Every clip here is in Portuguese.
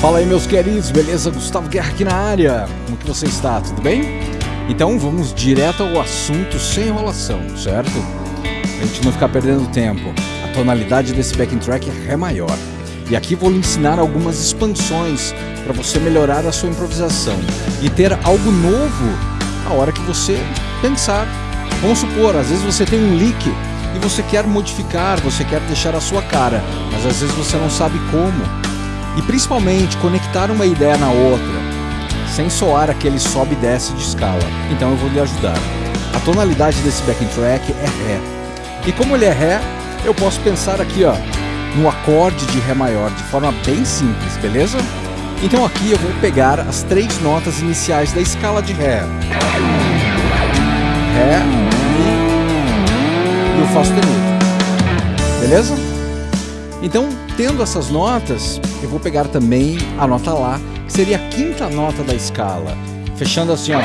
Fala aí meus queridos, beleza? Gustavo Guerra aqui na área. Como que você está? Tudo bem? Então vamos direto ao assunto sem enrolação, certo? A gente não ficar perdendo tempo. A tonalidade desse backing track é Ré maior. E aqui vou lhe ensinar algumas expansões para você melhorar a sua improvisação e ter algo novo a hora que você pensar. Vamos supor, às vezes você tem um lick e você quer modificar, você quer deixar a sua cara, mas às vezes você não sabe como. E principalmente conectar uma ideia na outra, sem soar aquele sobe e desce de escala. Então eu vou lhe ajudar. A tonalidade desse backing track é Ré. E como ele é Ré, eu posso pensar aqui ó, no acorde de Ré maior de forma bem simples, beleza? Então aqui eu vou pegar as três notas iniciais da escala de Ré. Ré, Mi e o Fá sustenido. Beleza? Então, tendo essas notas, eu vou pegar também a nota Lá, que seria a quinta nota da escala. Fechando assim, ó.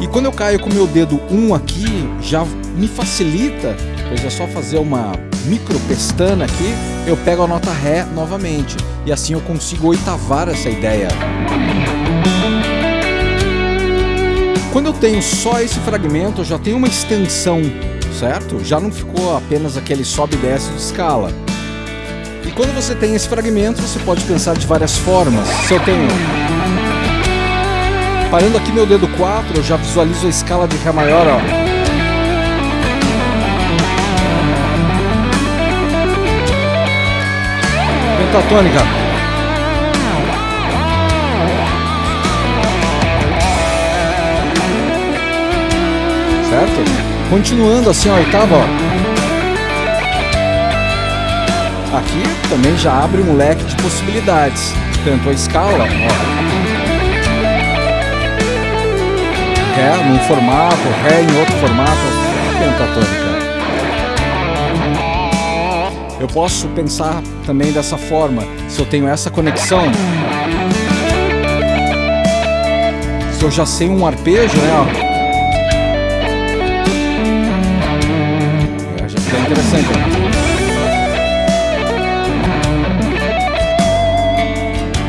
E quando eu caio com o meu dedo 1 aqui, já me facilita, pois é só fazer uma micro pestana aqui, eu pego a nota Ré novamente. E assim eu consigo oitavar essa ideia. Quando eu tenho só esse fragmento, eu já tenho uma extensão, certo? Já não ficou apenas aquele sobe e desce de escala. E quando você tem esse fragmento, você pode pensar de várias formas. Se eu tenho... Parando aqui meu dedo 4, eu já visualizo a escala de Ré maior, ó. Pentatônica. Certo? Continuando assim a oitava, ó. Aqui também já abre um leque de possibilidades. Tanto a escala, ó. Ré num formato, Ré em outro formato, pentatônica. Eu posso pensar também dessa forma, se eu tenho essa conexão, se eu já sei um arpejo, né? Ó, é, já interessante.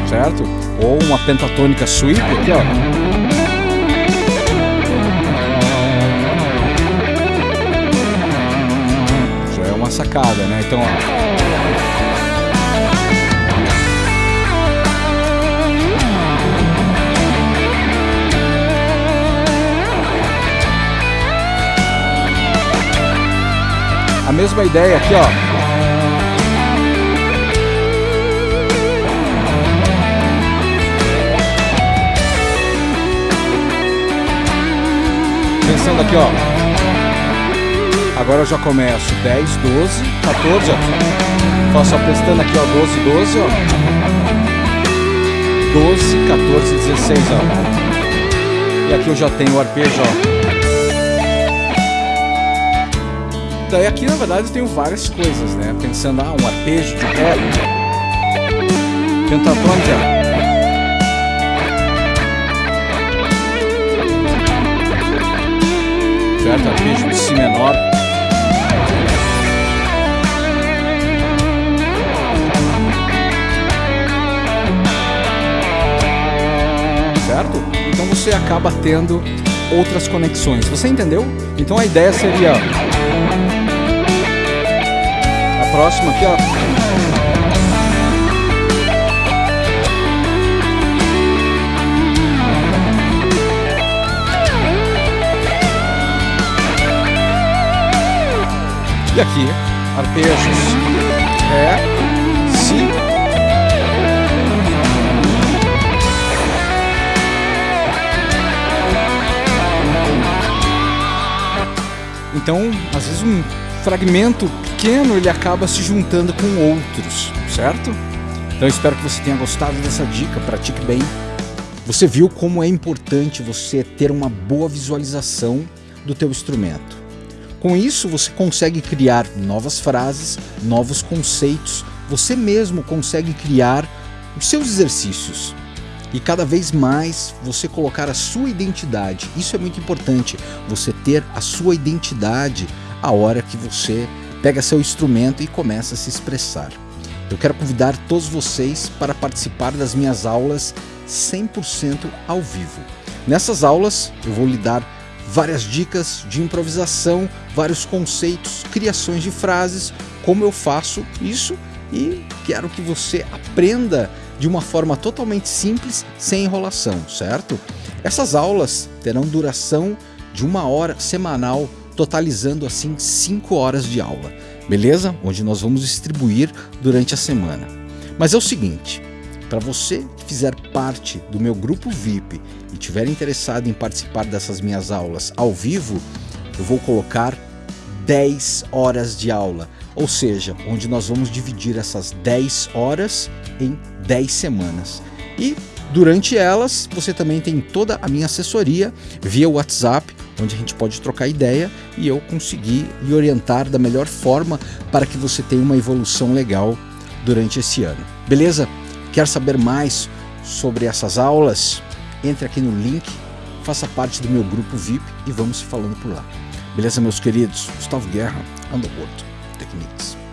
Certo? Ou uma pentatônica sweep aqui, ó. uma sacada, né? Então, ó. Mesma ideia aqui, ó. Pensando aqui, ó. Agora eu já começo 10, 12, 14, ó. Faço a aqui, ó, 12, 12, ó. 12, 14, 16, ó. E aqui eu já tenho o arpejo, ó. Daí aqui, na verdade, eu tenho várias coisas, né? Pensando, ah, um arpejo de ré. Pentatônica. certo? Arpejo de Si menor. certo? Então você acaba tendo outras conexões. Você entendeu? Então a ideia seria próxima aqui, ó. E aqui, arpejos Ré, Si Então, às vezes um fragmento pequeno ele acaba se juntando com outros, certo? Então espero que você tenha gostado dessa dica, pratique bem. Você viu como é importante você ter uma boa visualização do teu instrumento. Com isso você consegue criar novas frases, novos conceitos, você mesmo consegue criar os seus exercícios e cada vez mais você colocar a sua identidade. Isso é muito importante, você ter a sua identidade a hora que você pega seu instrumento e começa a se expressar. eu quero convidar todos vocês para participar das minhas aulas 100% ao vivo. Nessas aulas eu vou lhe dar várias dicas de improvisação, vários conceitos, criações de frases, como eu faço isso e quero que você aprenda de uma forma totalmente simples, sem enrolação, certo? Essas aulas terão duração de uma hora semanal, totalizando assim 5 horas de aula, beleza? Onde nós vamos distribuir durante a semana. Mas é o seguinte, para você que fizer parte do meu grupo VIP e tiver interessado em participar dessas minhas aulas ao vivo, eu vou colocar 10 horas de aula, ou seja, onde nós vamos dividir essas 10 horas em 10 semanas. E durante elas, você também tem toda a minha assessoria via WhatsApp, onde a gente pode trocar ideia e eu conseguir lhe orientar da melhor forma para que você tenha uma evolução legal durante esse ano. Beleza? Quer saber mais sobre essas aulas? Entre aqui no link, faça parte do meu grupo VIP e vamos se falando por lá. Beleza, meus queridos? Gustavo Guerra, Underworld Techniques.